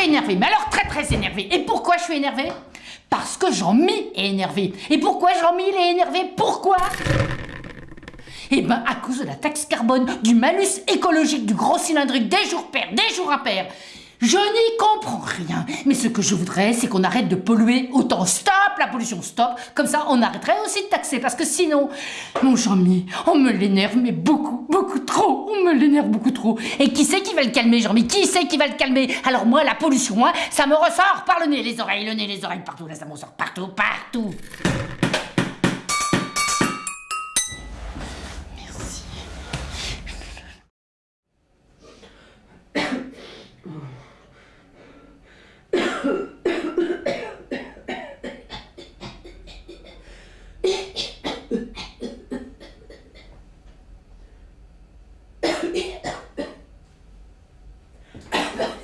suis énervée, mais alors très très énervée. Et pourquoi je suis énervée Parce que Jean-Mi est énervé. Et pourquoi Jean-Mi est énervé? Pourquoi? Eh ben, à cause de la taxe carbone, du malus écologique, du gros cylindrique, des jours pairs, des jours impairs. Je n'y Mais ce que je voudrais, c'est qu'on arrête de polluer autant. Stop la pollution, stop. Comme ça, on arrêterait aussi de taxer. Parce que sinon, mon Jean-Mi, on me l'énerve, mais beaucoup, beaucoup trop. On me l'énerve beaucoup trop. Et qui c'est qui va le calmer, Jean-Mi? Qui c'est qui va le calmer? Alors moi, la pollution, hein, ça me ressort par le nez, les oreilles, le nez, les oreilles, partout. Là, ça me ressort partout, partout. Yeah.